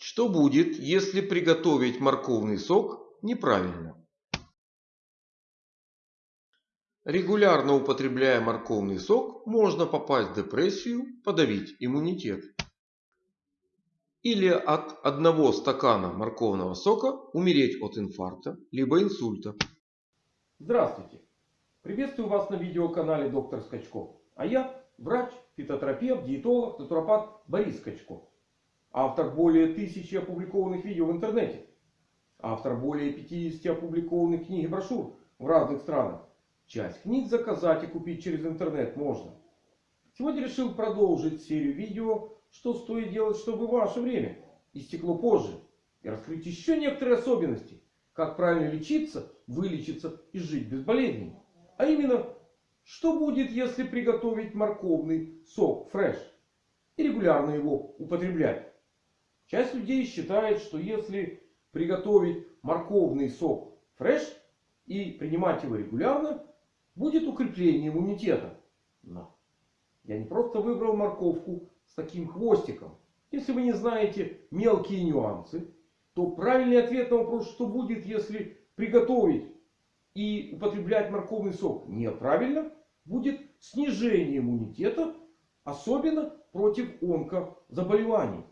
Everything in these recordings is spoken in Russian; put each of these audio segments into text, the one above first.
Что будет, если приготовить морковный сок неправильно? Регулярно употребляя морковный сок, можно попасть в депрессию, подавить иммунитет. Или от одного стакана морковного сока умереть от инфаркта, либо инсульта. Здравствуйте! Приветствую вас на видеоканале Доктор Скачков. А я врач, фитотерапевт, диетолог, натуропат Борис Скачков. Автор более тысячи опубликованных видео в интернете. Автор более 50 опубликованных книг и брошюр в разных странах. Часть книг заказать и купить через интернет можно. Сегодня решил продолжить серию видео, что стоит делать, чтобы ваше время истекло позже. И раскрыть еще некоторые особенности, как правильно лечиться, вылечиться и жить без болезней. А именно, что будет, если приготовить морковный сок фреш и регулярно его употреблять. Часть людей считает, что если приготовить морковный сок фреш и принимать его регулярно, будет укрепление иммунитета. Но я не просто выбрал морковку с таким хвостиком. Если вы не знаете мелкие нюансы, то правильный ответ на вопрос, что будет, если приготовить и употреблять морковный сок неправильно, будет снижение иммунитета, особенно против онкозаболеваний.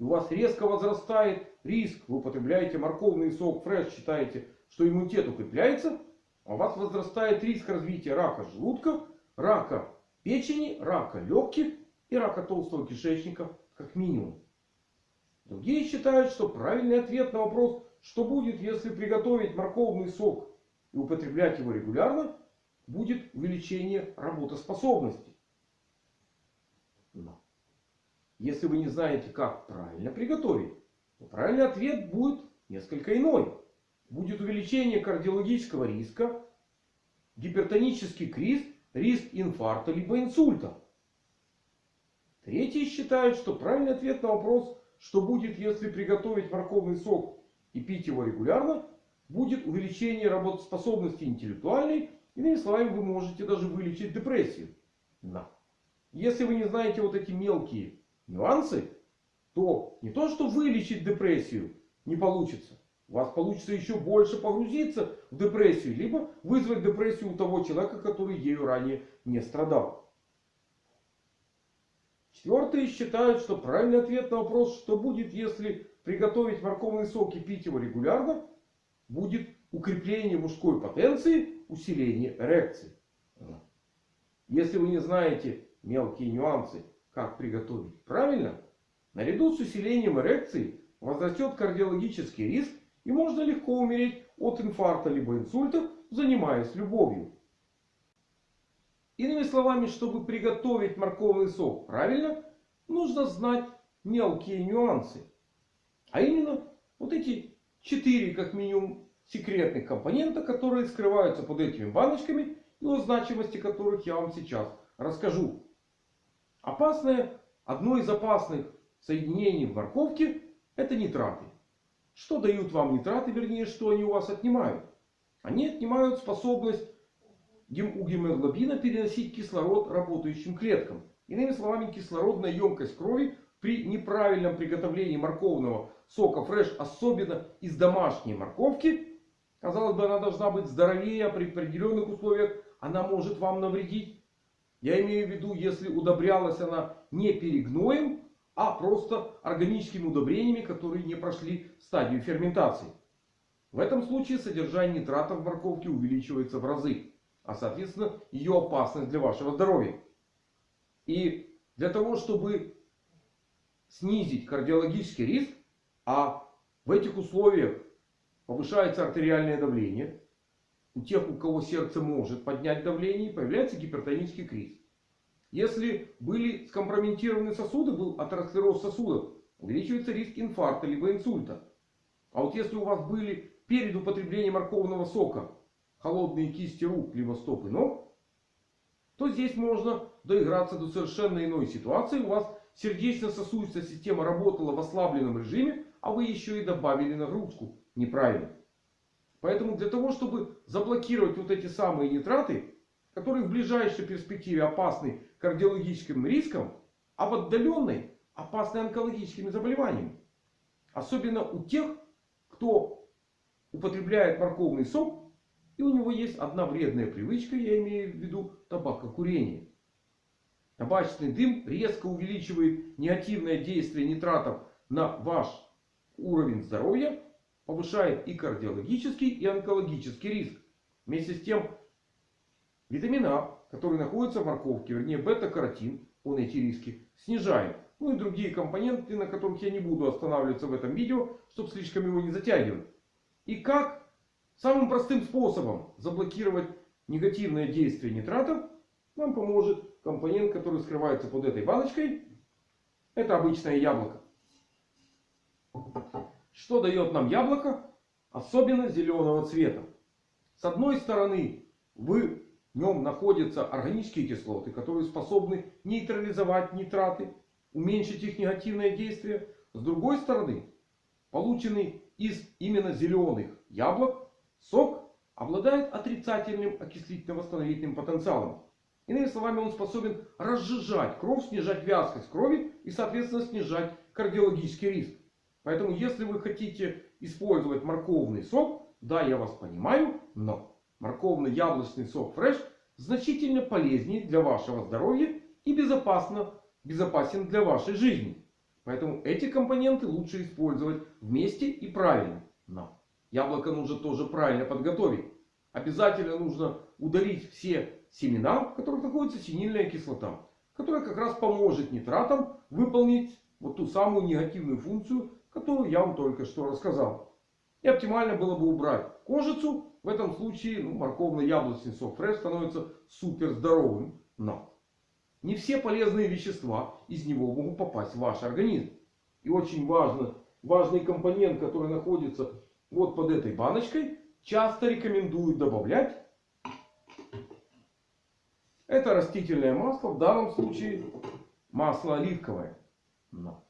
И у вас резко возрастает риск, вы употребляете морковный сок фреш, считаете, что иммунитет укрепляется, у вас возрастает риск развития рака желудка, рака печени, рака легких и рака толстого кишечника как минимум. Другие считают, что правильный ответ на вопрос, что будет, если приготовить морковный сок и употреблять его регулярно, будет увеличение работоспособности. Но если вы не знаете, как правильно приготовить, то правильный ответ будет несколько иной будет увеличение кардиологического риска, гипертонический криз, риск инфаркта либо инсульта. Третьи считают, что правильный ответ на вопрос, что будет, если приготовить морковный сок и пить его регулярно, будет увеличение работоспособности интеллектуальной. Иными словами, вы можете даже вылечить депрессию. Но если вы не знаете вот эти мелкие нюансы, то не то, что вылечить депрессию не получится, у вас получится еще больше погрузиться в депрессию. Либо вызвать депрессию у того человека, который ею ранее не страдал. Четвертые считают, что правильный ответ на вопрос, что будет, если приготовить морковный сок и пить его регулярно, будет укрепление мужской потенции, усиление эрекции. Если вы не знаете мелкие нюансы, как приготовить правильно, наряду с усилением эрекции возрастет кардиологический риск и можно легко умереть от инфаркта либо инсульта, занимаясь любовью. Иными словами, чтобы приготовить морковный сок правильно, нужно знать мелкие нюансы. А именно, вот эти четыре, как минимум, секретных компонента, которые скрываются под этими баночками и о значимости которых я вам сейчас расскажу. Опасное, одно из опасных соединений в морковке это нитраты. Что дают вам нитраты, вернее, что они у вас отнимают? Они отнимают способность у гемоглобина переносить кислород работающим клеткам. Иными словами, кислородная емкость крови при неправильном приготовлении морковного сока фреш, особенно из домашней морковки, казалось бы, она должна быть здоровее, а при определенных условиях она может вам навредить. Я имею в виду, если удобрялась она не перегноем, а просто органическими удобрениями, которые не прошли стадию ферментации. В этом случае содержание нитратов в морковке увеличивается в разы. А соответственно ее опасность для вашего здоровья. И для того, чтобы снизить кардиологический риск, а в этих условиях повышается артериальное давление. У тех, у кого сердце может поднять давление, появляется гипертонический криз. Если были скомпрометированы сосуды, был атеросклероз сосудов, увеличивается риск инфаркта либо инсульта. А вот если у вас были перед употреблением морковного сока холодные кисти рук, либо стоп и ног, то здесь можно доиграться до совершенно иной ситуации. У вас сердечно-сосудистая система работала в ослабленном режиме, а вы еще и добавили нагрузку неправильно. Поэтому для того, чтобы заблокировать вот эти самые нитраты, которые в ближайшей перспективе опасны кардиологическим риском, а в отдаленной опасны онкологическими заболеваниями. Особенно у тех, кто употребляет морковный сок. И у него есть одна вредная привычка, я имею в виду табакокурение. Табачный дым резко увеличивает негативное действие нитратов на ваш уровень здоровья. Повышает и кардиологический, и онкологический риск. Вместе с тем, витамин А, который находится в морковке, вернее бета-каротин, он эти риски снижает. Ну и другие компоненты, на которых я не буду останавливаться в этом видео, чтобы слишком его не затягивать. И как самым простым способом заблокировать негативное действие нитратов нам поможет компонент, который скрывается под этой баночкой. Это обычное яблоко. Что дает нам яблоко? Особенно зеленого цвета. С одной стороны, в нем находятся органические кислоты, которые способны нейтрализовать нитраты, уменьшить их негативное действие. С другой стороны, полученный из именно зеленых яблок сок обладает отрицательным окислительно-восстановительным потенциалом. Иными словами, он способен разжижать кровь, снижать вязкость крови и, соответственно, снижать кардиологический риск. Поэтому, если вы хотите использовать морковный сок, да, я вас понимаю, но морковный яблочный сок фреш значительно полезнее для вашего здоровья и безопасно, безопасен для вашей жизни. Поэтому эти компоненты лучше использовать вместе и правильно. Но яблоко нужно тоже правильно подготовить. Обязательно нужно удалить все семена, в которых находится синильная кислота. Которая как раз поможет нитратам выполнить вот ту самую негативную функцию, которую я вам только что рассказал. И оптимально было бы убрать кожицу. В этом случае ну, морковно-яблочный сок фреш становится супер здоровым. Но не все полезные вещества из него могут попасть в ваш организм. И очень важно, важный компонент, который находится вот под этой баночкой, часто рекомендуют добавлять. Это растительное масло, в данном случае масло оливковое. Но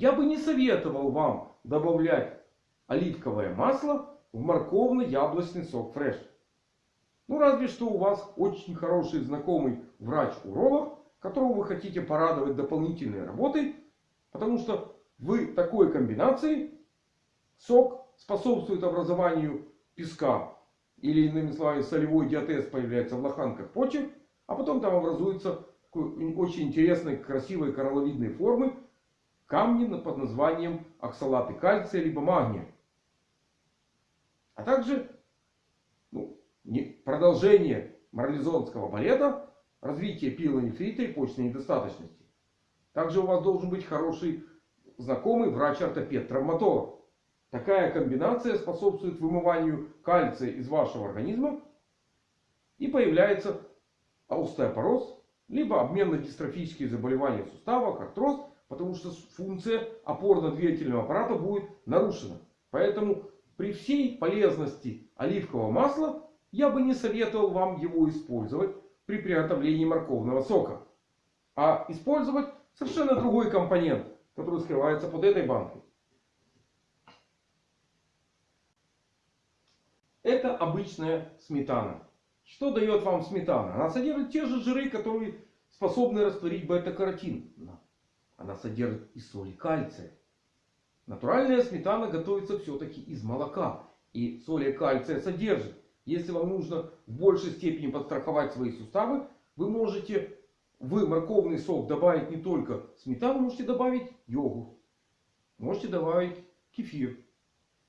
я бы не советовал вам добавлять оливковое масло в морковно-яблочный сок фреш. Ну разве что у вас очень хороший знакомый врач-уролог, которого вы хотите порадовать дополнительной работой. Потому что в такой комбинации сок способствует образованию песка. Или иными словами солевой диатез появляется в лоханках почек. А потом там образуется очень интересной красивой коралловидной формы камни под названием оксалаты кальция либо магния. А также ну, продолжение марлезонского балета, развитие пилонефрита и почной недостаточности. Также у вас должен быть хороший знакомый врач-ортопед-травматолог. Такая комбинация способствует вымыванию кальция из вашего организма. И появляется остеопороз, либо обменно-дистрофические заболевания в суставах, артроз. Потому что функция опорно-двигательного аппарата будет нарушена. Поэтому при всей полезности оливкового масла я бы не советовал вам его использовать при приготовлении морковного сока. А использовать совершенно другой компонент, который скрывается под этой банкой. Это обычная сметана. Что дает вам сметана? Она содержит те же жиры, которые способны растворить бета-каротин. Она содержит и соли кальция. Натуральная сметана готовится все-таки из молока. И соли кальция содержит. Если вам нужно в большей степени подстраховать свои суставы, вы можете в морковный сок добавить не только сметану, можете добавить йогурт. Можете добавить кефир.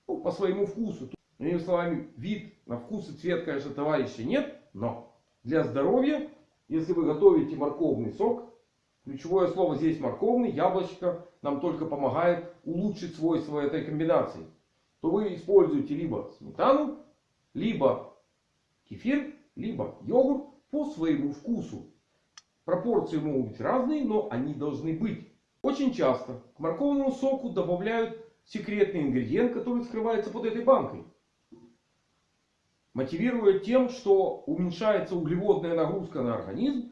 Ну, по своему вкусу. Иными словами, вид на вкус и цвет, конечно, товарища нет. Но для здоровья, если вы готовите морковный сок, ключевое слово здесь морковный, яблочко нам только помогает улучшить свойства этой комбинации. То вы используете либо сметану, либо кефир, либо йогурт по своему вкусу. Пропорции могут быть разные, но они должны быть. Очень часто к морковному соку добавляют секретный ингредиент, который скрывается под этой банкой мотивируя тем, что уменьшается углеводная нагрузка на организм.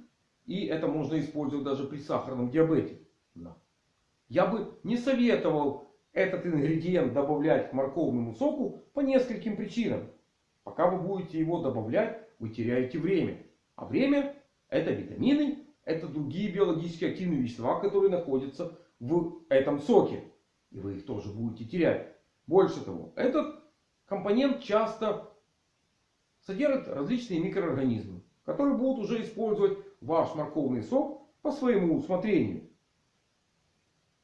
И это можно использовать даже при сахарном диабете. Я бы не советовал этот ингредиент добавлять к морковному соку по нескольким причинам. Пока вы будете его добавлять, вы теряете время. А время это витамины, это другие биологически активные вещества, которые находятся в этом соке. И вы их тоже будете терять. Больше того, этот компонент часто содержит различные микроорганизмы, которые будут уже использовать ваш морковный сок по своему усмотрению.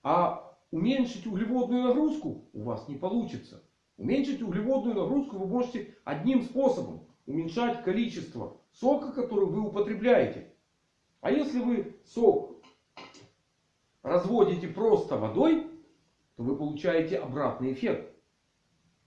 А уменьшить углеводную нагрузку у вас не получится. Уменьшить углеводную нагрузку вы можете одним способом. Уменьшать количество сока, который вы употребляете. А если вы сок разводите просто водой, то вы получаете обратный эффект.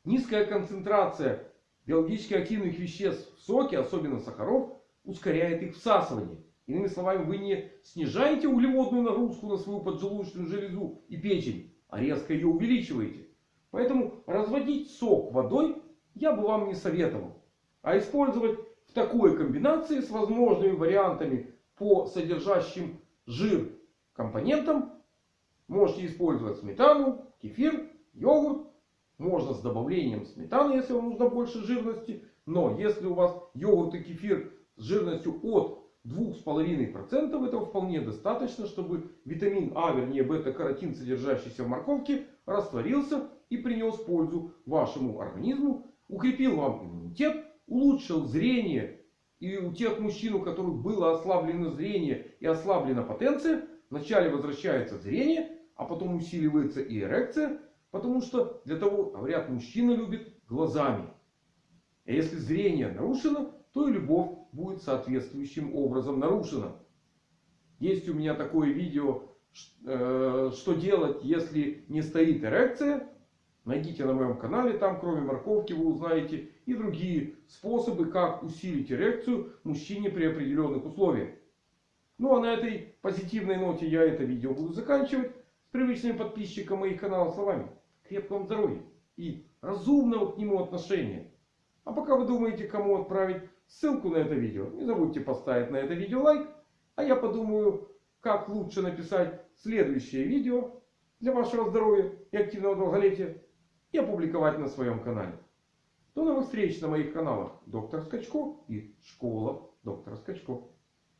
Низкая концентрация биологически активных веществ в соке, особенно сахаров, ускоряет их всасывание. Иными словами, вы не снижаете углеводную нагрузку на свою поджелудочную железу и печень, а резко ее увеличиваете. Поэтому разводить сок водой я бы вам не советовал. А использовать в такой комбинации с возможными вариантами по содержащим жир компонентам можете использовать сметану, кефир, йогурт. Можно с добавлением сметаны, если вам нужно больше жирности. Но если у вас йогурт и кефир с жирностью от 2,5% этого вполне достаточно, чтобы витамин А, вернее бета-каротин, содержащийся в морковке, растворился и принес пользу вашему организму, укрепил вам иммунитет, улучшил зрение. И у тех мужчин, у которых было ослаблено зрение и ослаблена потенция, вначале возвращается зрение, а потом усиливается и эрекция. Потому что для того, говорят, мужчина любит глазами. А если зрение нарушено, то и любовь будет соответствующим образом нарушена. Есть у меня такое видео, э, что делать, если не стоит эрекция. Найдите на моем канале, там кроме морковки вы узнаете и другие способы, как усилить эрекцию мужчине при определенных условиях. Ну а на этой позитивной ноте я это видео буду заканчивать. С привычными подписчикам моих каналов словами. Крепкого вам здоровья и разумного к нему отношения. А пока вы думаете, кому отправить ссылку на это видео, не забудьте поставить на это видео лайк. А я подумаю, как лучше написать следующее видео для вашего здоровья и активного долголетия и опубликовать на своем канале. До новых встреч на моих каналах Доктор Скачко и Школа Доктора Скачко.